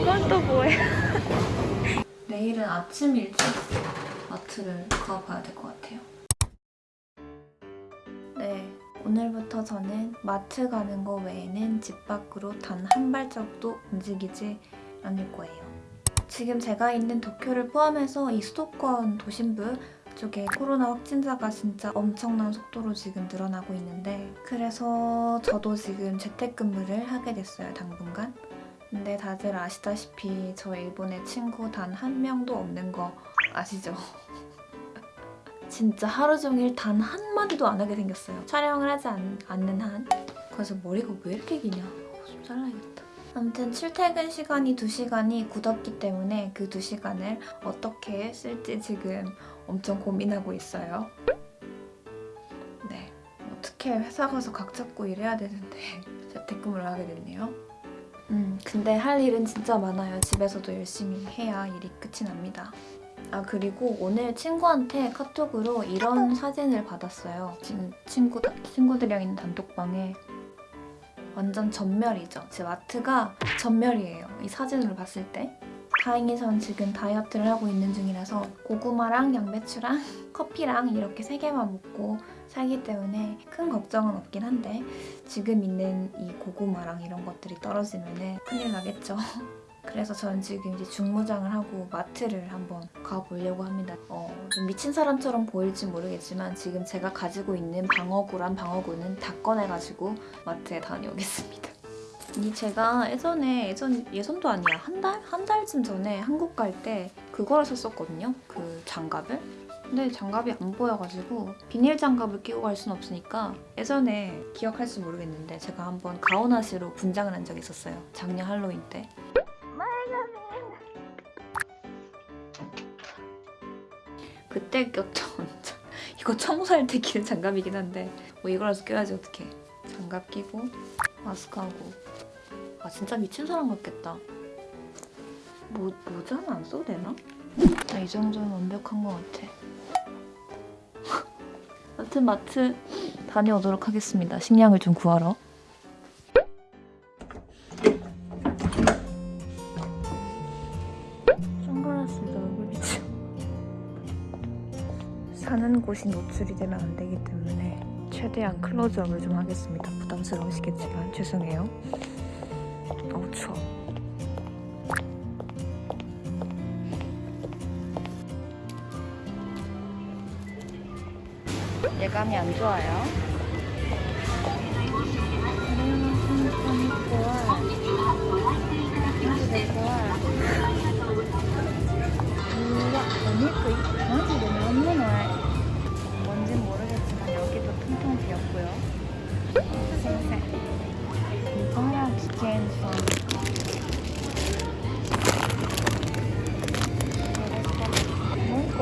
이건 또 뭐야? 내일은 아침 일찍 마트를 가봐야 될 것 같아요. 네, 오늘부터 저는 마트 가는 거 외에는 집 밖으로 단 한 발자국도 움직이지 않을 거예요. 지금 제가 있는 도쿄를 포함해서 이 수도권 도심부 쪽에 코로나 확진자가 진짜 엄청난 속도로 지금 늘어나고 있는데 그래서 저도 지금 재택근무를 하게 됐어요, 당분간. 근데 다들 아시다시피 저 일본에 친구 단 한 명도 없는 거 아시죠? 진짜 하루 종일 단 한마디도 안 하게 생겼어요. 촬영을 하지 않, 않는 한. 그래서 머리가 왜 이렇게 기냐? 어, 좀 잘라야겠다. 아무튼 출퇴근 시간이 2시간이 굳었기 때문에 그 2시간을 어떻게 쓸지 지금 엄청 고민하고 있어요. 네. 어떻게 회사 가서 각 잡고 일해야 되는데 재택근무를 하게 됐네요. 음, 근데 할 일은 진짜 많아요. 집에서도 열심히 해야 일이 끝이 납니다. 아 그리고 오늘 친구한테 카톡으로 이런 사진을 받았어요. 지금 친구, 친구들이랑 있는 단톡방에 완전 전멸이죠. 제 마트가 전멸이에요. 이 사진으로 봤을 때. 다행히 전 지금 다이어트를 하고 있는 중이라서 고구마랑 양배추랑 커피랑 이렇게 세 개만 먹고 살기 때문에 큰 걱정은 없긴 한데 지금 있는 이 고구마랑 이런 것들이 떨어지면 큰일 나겠죠. 그래서 저는 지금 이제 중무장을 하고 마트를 한번 가보려고 합니다. 어, 좀 미친 사람처럼 보일지 모르겠지만 지금 제가 가지고 있는 방어구란 방어구는 다 꺼내가지고 마트에 다녀오겠습니다. 이 제가 예전에 예전 예전도 아니야 한 달? 한 달쯤 전에 한국 갈 때 그거를 샀었거든요. 그 장갑을. 근데 장갑이 안 보여가지고 비닐 장갑을 끼고 갈 순 없으니까 예전에 기억할지 모르겠는데 제가 한번 가오나시로 분장을 한 적이 있었어요. 작년 할로윈 때. 그때 꼈죠. 이거 청소할 때 끼는 장갑이긴 한데 뭐 이거라도 껴야지 어떡해. 장갑 끼고 마스크하고 아 진짜 미친 사람 같겠다. 모, 모자는 안 써도 되나? 아, 이 정도는 완벽한 것 같아. 아무튼 마트 다녀오도록 하겠습니다. 식량을 좀 구하러. 선글라스도 얼굴 비치 사는 곳이 노출이 되면 안 되기 때문에 최대한 클로즈업을 좀 하겠습니다. 부담스러우시겠지만 죄송해요. 어우 추워. 예감이 안 좋아요.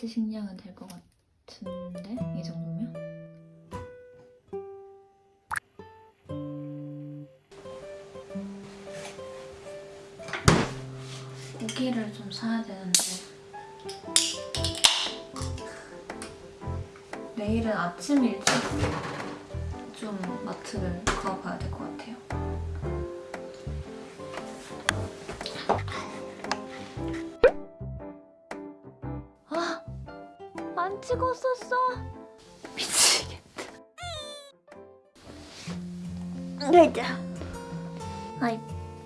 4, 5일치 식량은 될 것 같은데? 이 정도면? 고기를 좀 사야 되는데 내일은 아침 일찍 좀 마트를 가봐야 될 것 같아요. 안 찍었었어! 미치겠다. 네, はい、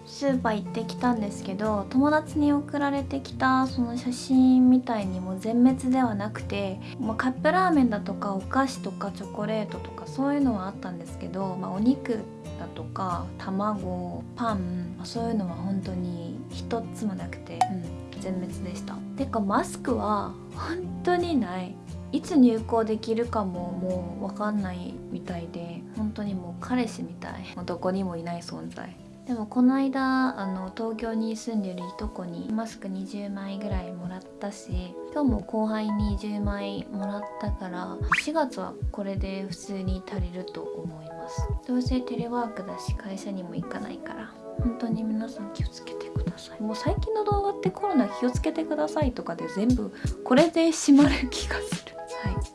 スーパー行ってきたんですけど友達に送られてきたその写真みたいにも全滅ではなくて、まあ、カップラーメンだとかお菓子とかチョコレートとかそういうのはあったんですけど、まあ、お肉だとか卵パン、まあそういうのは本当に一つもなくて、うん、 全滅でしたてかマスクは本当にない いつ入校できるかももう分かんないみたいで本当にもう彼氏みたい。もうどこにもいない存在。でもこの間あの東京に住んでるいとこにマスク20枚ぐらいもらったし今日も後輩に10枚もらったから4月はこれで普通に足りると思います。どうせテレワークだし会社にも行かないから本当に皆さん気をつけてください。もう最近の動画ってコロナ気をつけてくださいとかで全部これで締まる気がするはい。